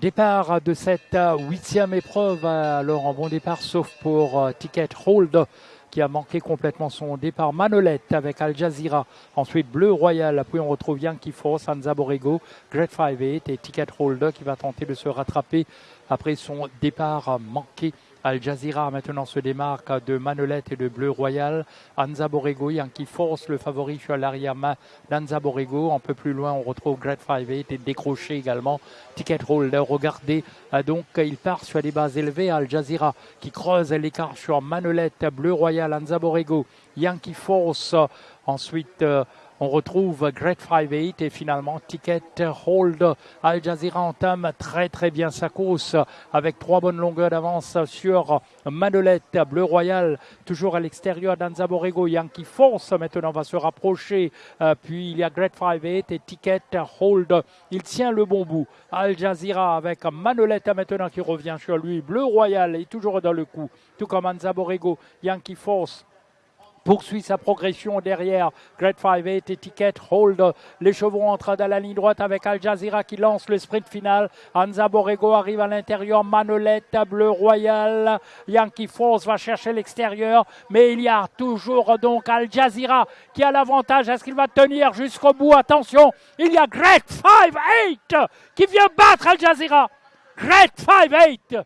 Départ de cette euh, huitième épreuve, alors en bon départ, sauf pour euh, Ticket Hold qui a manqué complètement son départ. Manolette avec Al Jazeera, ensuite Bleu Royal, puis on retrouve Yankee Force, Anza Borrego, Great 5-8 et Ticket Hold qui va tenter de se rattraper après son départ manqué Al Jazeera maintenant se démarque de Manolette et de Bleu Royal. Anza Borrego, Yankee Force, le favori sur l'arrière d'Anza Borrego. Un peu plus loin, on retrouve Great 5-8 et décroché également. Ticket Holder, regardez, euh, donc il part sur des bases élevées. Al Jazeera qui creuse l'écart sur Manolette, Bleu Royal, Anza Borrego, Yankee Force. Ensuite, euh, on retrouve Great 5-8 et finalement Ticket Hold. Al Jazeera entame très très bien sa course avec trois bonnes longueurs d'avance sur Manolette, Bleu Royal, toujours à l'extérieur d'Anza Borrego. Yankee Force maintenant va se rapprocher. Euh, puis il y a Great 5-8 et Ticket Hold. Il tient le bon bout. Al Jazeera avec Manolette maintenant qui revient sur lui. Bleu Royal est toujours dans le coup. Tout comme Anza Borrego, Yankee Force poursuit sa progression derrière. Great 5-8, étiquette, hold. Les chevaux entrent dans la ligne droite avec Al Jazeera qui lance le sprint final. Anza Borrego arrive à l'intérieur. Manolette, bleu royal. Yankee Force va chercher l'extérieur. Mais il y a toujours donc Al Jazeera qui a l'avantage. Est-ce qu'il va tenir jusqu'au bout? Attention, il y a Great 5-8 qui vient battre Al Jazeera. Great 5-8